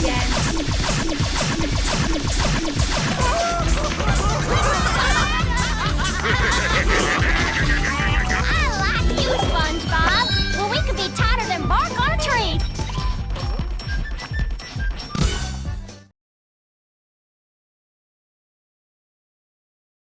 again.